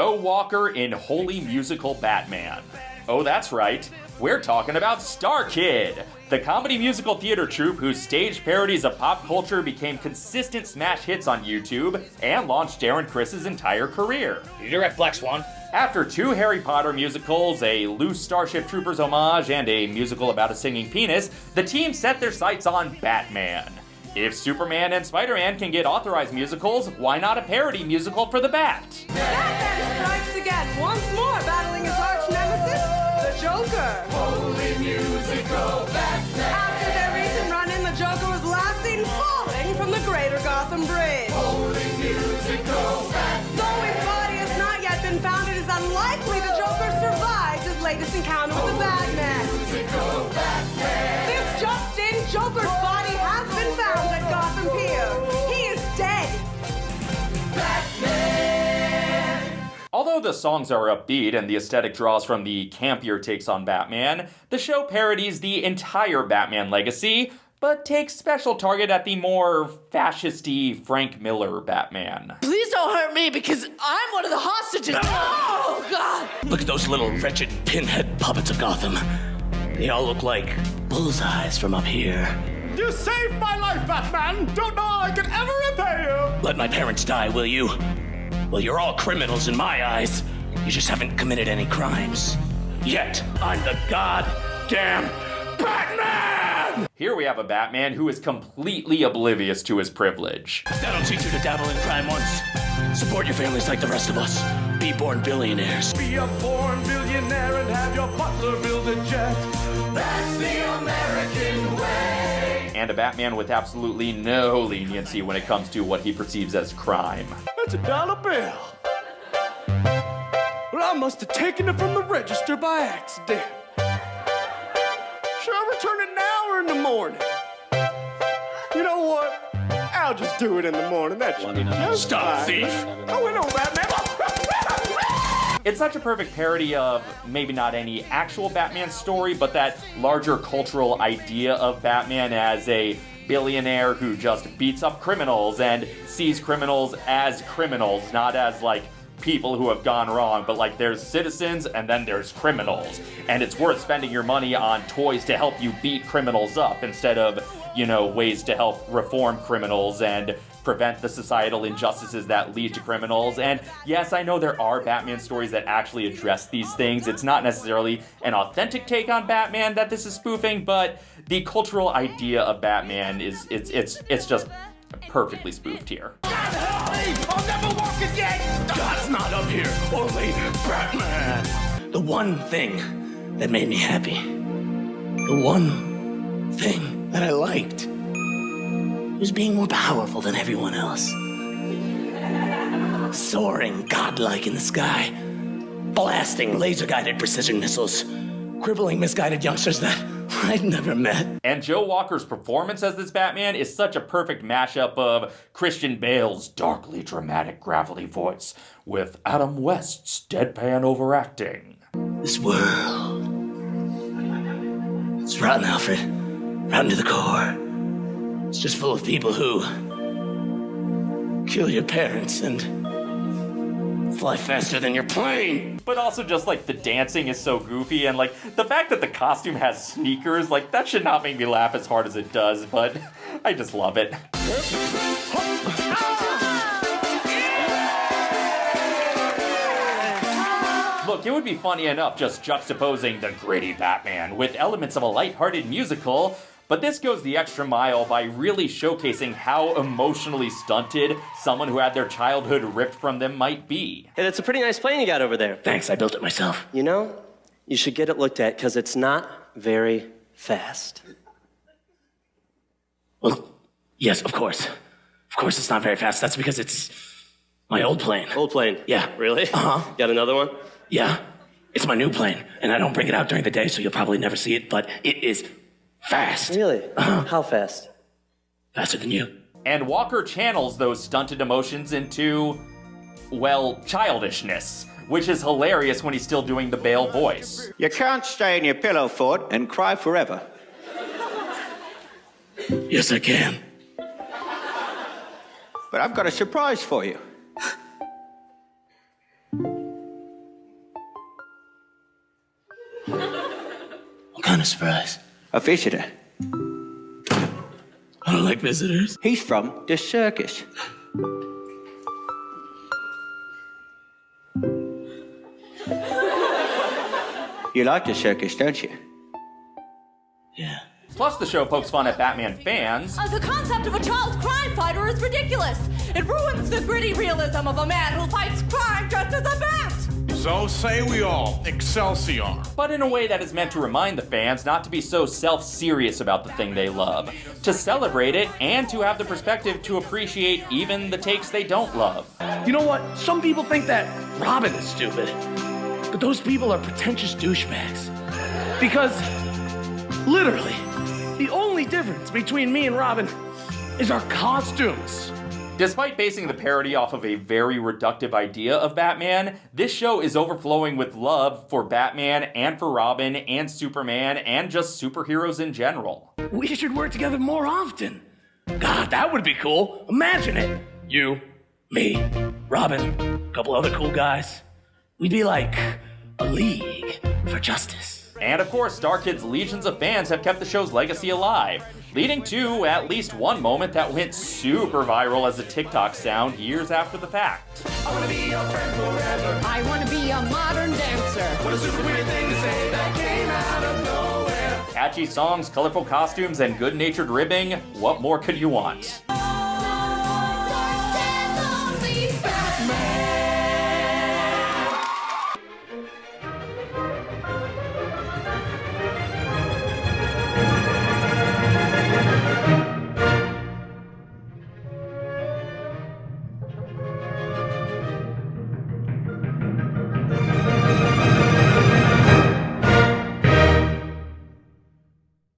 Joe Walker in Holy Musical Batman. Oh, that's right. We're talking about StarKid, the comedy musical theater troupe whose stage parodies of pop culture became consistent smash hits on YouTube and launched Darren Criss's entire career. You direct Black Swan? After two Harry Potter musicals, a loose Starship Troopers homage, and a musical about a singing penis, the team set their sights on Batman. If Superman and Spider Man can get authorized musicals, why not a parody musical for the Bat? Batman strikes again, once more battling his arch nemesis, the Joker. Holy musical Batman. After their recent run in, the Joker was last seen falling from the Greater Gotham Bridge. Holy musical Batman. Though his body has not yet been found, it is unlikely the Joker survived his latest encounter with the the songs are upbeat and the aesthetic draws from the campier takes on Batman, the show parodies the entire Batman legacy, but takes special target at the more fascisty Frank Miller Batman. Please don't hurt me because I'm one of the hostages. Oh, God. Look at those little wretched pinhead puppets of Gotham. They all look like bullseyes from up here. You saved my life, Batman! Don't know how I could ever repay you! Let my parents die, will you? Well, you're all criminals in my eyes. You just haven't committed any crimes. Yet, I'm the goddamn Batman! Here we have a Batman who is completely oblivious to his privilege. That'll teach you to dabble in crime once. Support your families like the rest of us. Be born billionaires. Be a born billionaire and have your butler build a jet. That's the American way. And a Batman with absolutely no leniency when it comes to what he perceives as crime. That's a dollar bill. Well, I must have taken it from the register by accident. Should I return it now or in the morning? You know what? I'll just do it in the morning. That's just Stop, fine. thief. Oh, we know, Batman. It's such a perfect parody of maybe not any actual Batman story, but that larger cultural idea of Batman as a billionaire who just beats up criminals and sees criminals as criminals, not as like people who have gone wrong, but like there's citizens and then there's criminals. And it's worth spending your money on toys to help you beat criminals up instead of, you know, ways to help reform criminals and prevent the societal injustices that lead to criminals. And yes, I know there are Batman stories that actually address these things. It's not necessarily an authentic take on Batman that this is spoofing, but the cultural idea of Batman is it's it's it's just perfectly spoofed here. I'll never walk again. God's not up here, only Batman. The one thing that made me happy, the one thing that I liked, was being more powerful than everyone else. Soaring godlike in the sky, blasting laser guided precision missiles, crippling misguided youngsters that I'd never met. And Joe Walker's performance as this Batman is such a perfect mashup of Christian Bale's darkly dramatic gravelly voice with Adam West's deadpan overacting. This world. It's rotten, Alfred. Rotten to the core. It's just full of people who kill your parents and fly faster than your plane. But also just like the dancing is so goofy and like the fact that the costume has sneakers, like that should not make me laugh as hard as it does, but I just love it. Look, it would be funny enough just juxtaposing the gritty Batman with elements of a lighthearted musical, but this goes the extra mile by really showcasing how emotionally stunted someone who had their childhood ripped from them might be. And it's a pretty nice plane you got over there. Thanks, I built it myself. You know, you should get it looked at because it's not very fast. Well, yes, of course. Of course, it's not very fast. That's because it's my old plane. Old plane. Yeah. Really? Uh-huh. Got another one? Yeah, it's my new plane, and I don't bring it out during the day, so you'll probably never see it, but it is Fast. Really? How fast? Faster than you. And Walker channels those stunted emotions into, well, childishness, which is hilarious when he's still doing the Bale voice. You can't stay in your pillow fort and cry forever. yes, I can. But I've got a surprise for you. what kind of surprise? A visitor. I don't like visitors. He's from the circus. You like the circus, don't you? Yeah. Plus, the show pokes fun at Batman fans. Uh, the concept of a child crime fighter is ridiculous. It ruins the gritty realism of a man who fights crime dressed as a bat. So say we all, Excelsior. but in a way that is meant to remind the fans not to be so self serious about the thing they love, to celebrate it, and to have the perspective to appreciate even the takes they don't love. You know what? Some people think that Robin is stupid. But those people are pretentious douchebags. Because, literally, the only difference between me and Robin is our costumes. Despite basing the parody off of a very reductive idea of Batman, this show is overflowing with love for Batman and for Robin and Superman and just superheroes in general. We should work together more often. God, that would be cool. Imagine it. You, me, Robin, a couple other cool guys. We'd be like a league for justice. And of course, StarKid's legions of fans have kept the show's legacy alive, leading to at least one moment that went super viral as a TikTok sound years after the fact. I wanna be your friend forever. I want to be a modern dancer. What a super weird thing to say that came out of nowhere. Catchy songs, colorful costumes, and good natured ribbing, what more could you want?